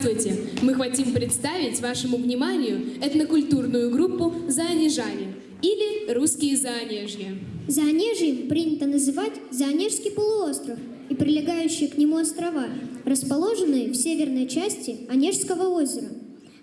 Здравствуйте! Мы хотим представить вашему вниманию этнокультурную группу «Заонежане» или «Русские Заонежья». Заонежьем принято называть Заонежский полуостров и прилегающие к нему острова, расположенные в северной части Онежского озера.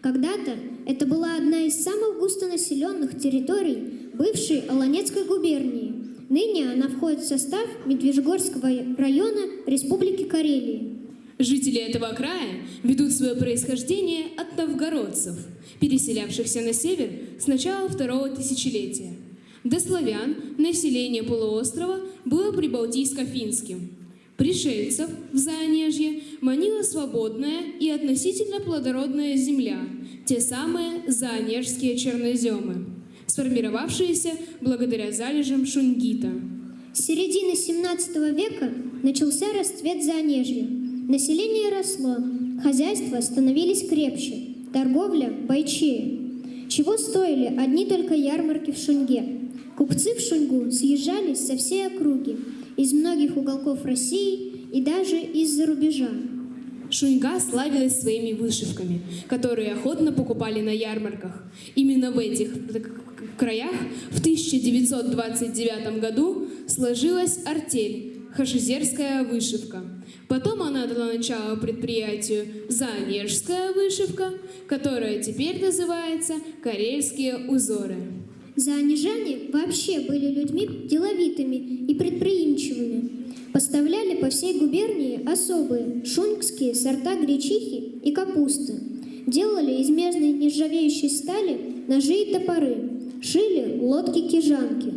Когда-то это была одна из самых густонаселенных территорий бывшей Олонецкой губернии. Ныне она входит в состав Медвежьгорского района Республики Карелии. Жители этого края ведут свое происхождение от новгородцев, переселявшихся на север с начала второго тысячелетия. До славян население полуострова было прибалтийско-финским. Пришельцев в Заонежье манила свободная и относительно плодородная земля, те самые заонежские черноземы, сформировавшиеся благодаря залежам шунгита. С середины 17 века начался расцвет Заонежья. Население росло, хозяйства становились крепче, торговля бойчее. Чего стоили одни только ярмарки в Шунге. Купцы в Шунгу съезжались со всей округи, из многих уголков России и даже из-за рубежа. Шуньга славилась своими вышивками, которые охотно покупали на ярмарках. Именно в этих краях в 1929 году сложилась артель Хашизерская вышивка. Потом она дала начало предприятию Заонежская вышивка, которая теперь называется Карельские узоры. Заонежане вообще были людьми деловитыми и предприимчивыми. Поставляли по всей губернии особые шуньгские сорта гречихи и капусты. Делали из медной нержавеющей стали ножи и топоры. Шили лодки-кижанки.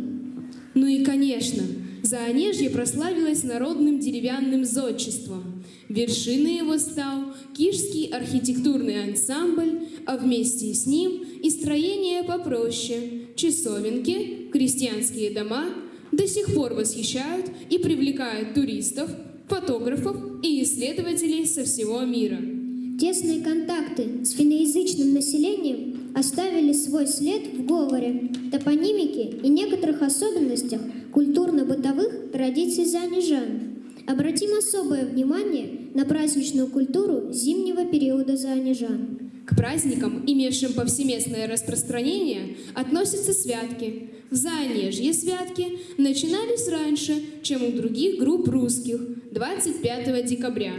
Ну и, конечно, Заонежье прославилось народным деревянным зодчеством. Вершиной его стал Кишский архитектурный ансамбль, а вместе с ним и строение попроще, часовенки, крестьянские дома до сих пор восхищают и привлекают туристов, фотографов и исследователей со всего мира. Тесные контакты с финноязычным населением оставили свой след в говоре, топонимике и некоторых особенностях культурно-бытовых традиций заонежан. Обратим особое внимание на праздничную культуру зимнего периода заонежан. К праздникам, имевшим повсеместное распространение, относятся святки. В Заонежье святки начинались раньше, чем у других групп русских, 25 декабря,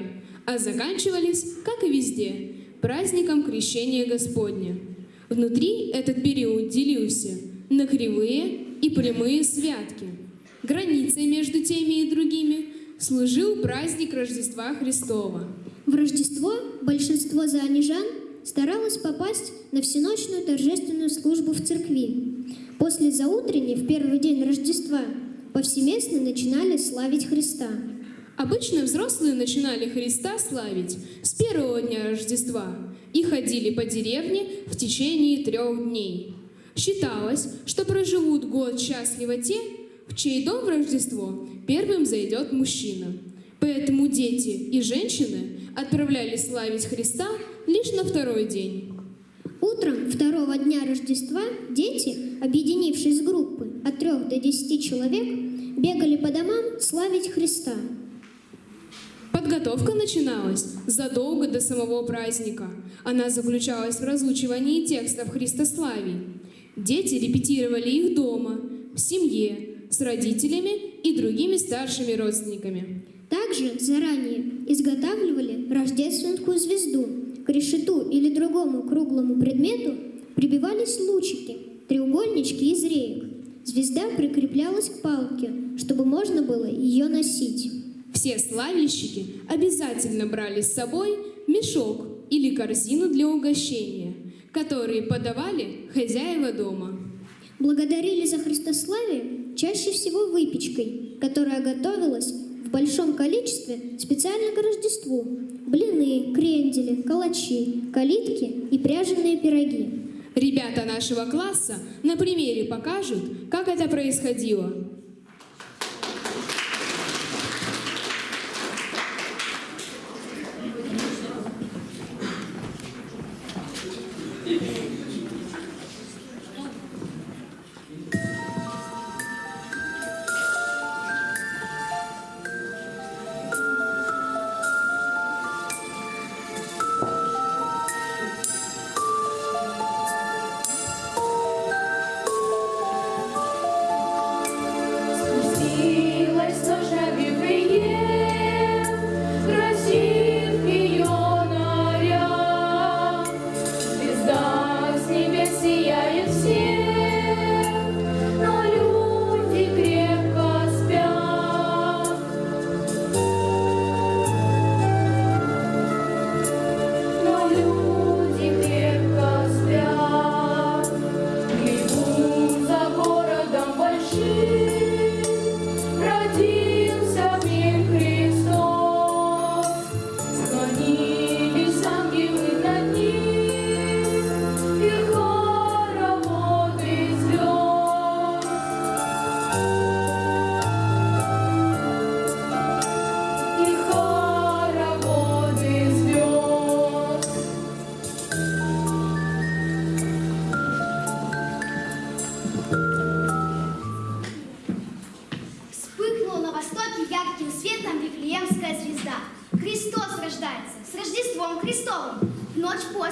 а заканчивались, как и везде, праздником Крещения Господня. Внутри этот период делился на кривые и прямые святки. Границей между теми и другими служил праздник Рождества Христова. В Рождество большинство заонежан старалось попасть на всеночную торжественную службу в церкви. После заутренней, в первый день Рождества, повсеместно начинали славить Христа. Обычно взрослые начинали Христа славить с первого дня Рождества и ходили по деревне в течение трех дней. Считалось, что проживут год счастливо те, в чей дом в Рождество первым зайдет мужчина. Поэтому дети и женщины отправлялись славить Христа лишь на второй день. Утром второго дня Рождества дети, объединившись в группы от трех до десяти человек, бегали по домам славить Христа. Подготовка начиналась задолго до самого праздника. Она заключалась в разучивании текстов Христославий. Дети репетировали их дома, в семье, с родителями и другими старшими родственниками. Также заранее изготавливали рождественскую звезду. К решету или другому круглому предмету прибивались лучики, треугольнички из реек. Звезда прикреплялась к палке, чтобы можно было ее носить. Все славильщики обязательно брали с собой мешок или корзину для угощения, которые подавали хозяева дома. Благодарили за Христославие чаще всего выпечкой, которая готовилась в большом количестве специально к Рождеству. Блины, крендели, калачи, калитки и пряженые пироги. Ребята нашего класса на примере покажут, как это происходило.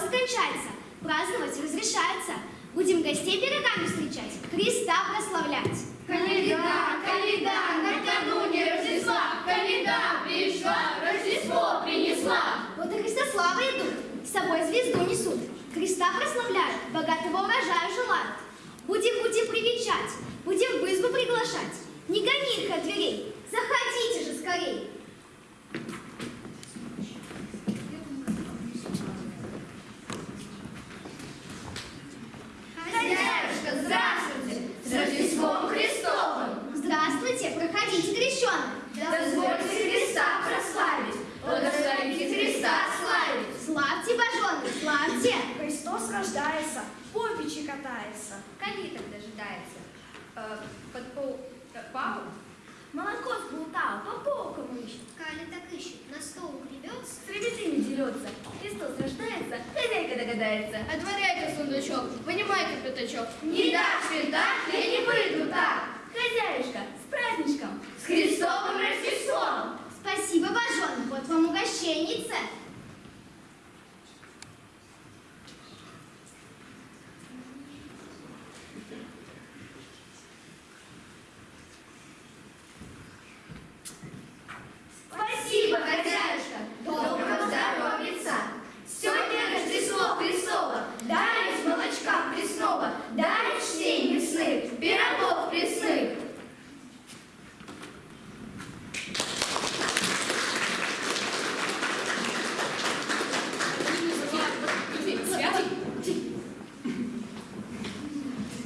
Кончается, праздновать разрешается. Будем гостей пирогами встречать, Христа прославлять. Каледа, каледа, накануне Рождества, каледа пришла, Рождество принесла. Вот и Христославы идут, с собой звезду несут. Христа прославляют, богатого урожая желают. Будем, будем привечать, будем в избу приглашать. Не гони их от дверей, заходите же скорей. Хозяюшка, здравствуйте, с Рождеством Христовым. Здравствуйте, проходите, крещеный. Дозвольте Христа прославить, благословите Христа славить. Славьте, боженый, славьте. Христос рождается, попичи катается. Калиток дожидается. Э, под пол э, пау. Молоко сплутал, по полкам ищет. Кали так ищет, на стол гребется. С ребятами дерется. Христос рождается, хозяйка догадается. Отворяйте сундучок, вынимайте пятачок. Не дашь винта, я не выйду так. Хозяюшка, с праздничком. С Христовым Рождеством. Спасибо, боженый, вот вам угощенница. Спасибо, хозяюшка. Доброго здоровьица. Сегодня Рождество Христово. Дай из молочка пресного, дай чтей мясных, пирогов пресных.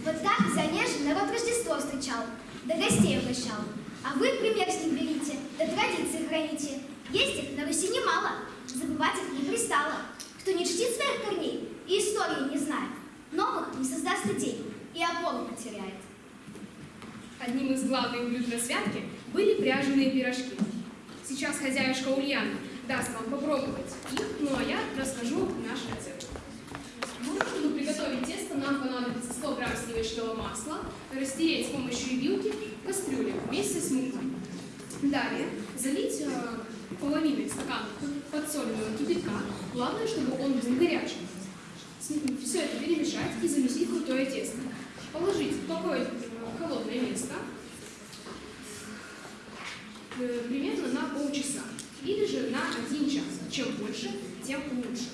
Вот так в Занеже народ Рождество встречал, да гостей угощал. А вы пример с них берите, да традиции храните. Есть их на Руси немало, забывать их не пристало. Кто не чтит своих корней и истории не знает, новых не создаст идей и опору потеряет. Одним из главных блюд на святке были пряженые пирожки. Сейчас хозяюшка Ульяна даст вам попробовать их, ну а я расскажу наш рецепт. Чтобы приготовить тесто, нам понадобится 100 грамм сливочного масла, растереть с помощью вилки в кастрюле вместе с мукой. Далее залить э, половиной стакана подсоленного кипятка, главное, чтобы он был горячим. Все это перемешать и замесить крутое тесто. Положить в такое э, холодное место э, примерно на полчаса или же на один час. Чем больше, тем лучше.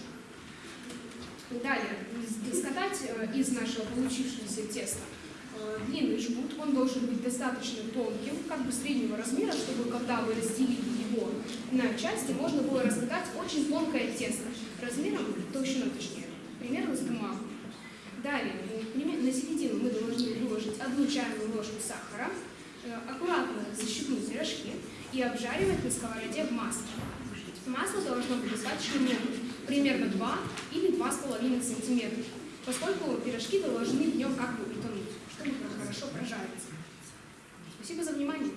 Далее, скатать э, из нашего получившегося теста длинный жгут, он должен быть достаточно тонким, как бы среднего размера, чтобы когда вы разделили его на части, можно было раскатать очень тонкое тесто, размером, толщиной точнее, примерно с бумагу. Далее, э, на середину мы должны выложить одну чайную ложку сахара, э, аккуратно защипнуть пирожки и обжаривать на сковороде в масле. Масло должно быть достаточно мелким, примерно 2 или 2,5 сантиметра, поскольку пирожки должны в нем как бы хорошо прожариться. Спасибо за внимание.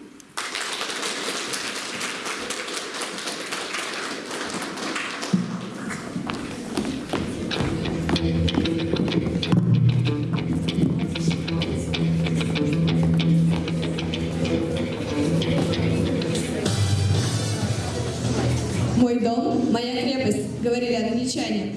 Мой дом – моя крепость, говорили англичане.